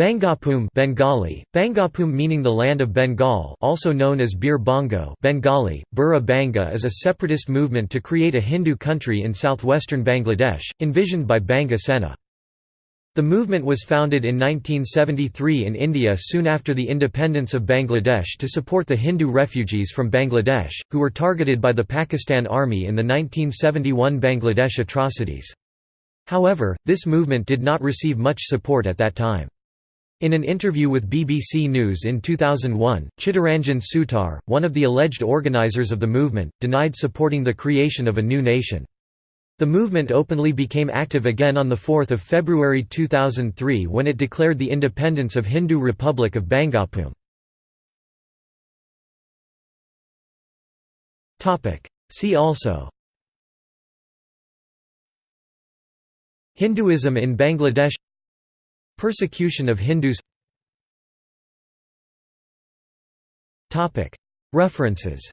Bangabhumi Bengali, Bangabhumi meaning the land of Bengal also known as Bir Bongo Bengali, Burra Banga is a separatist movement to create a Hindu country in southwestern Bangladesh, envisioned by Banga Sena. The movement was founded in 1973 in India soon after the independence of Bangladesh to support the Hindu refugees from Bangladesh, who were targeted by the Pakistan Army in the 1971 Bangladesh atrocities. However, this movement did not receive much support at that time. In an interview with BBC News in 2001, Chittaranjan Sutar, one of the alleged organizers of the movement, denied supporting the creation of a new nation. The movement openly became active again on 4 February 2003 when it declared the independence of Hindu Republic of Bangabhumi. See also Hinduism in Bangladesh Persecution of Hindus. References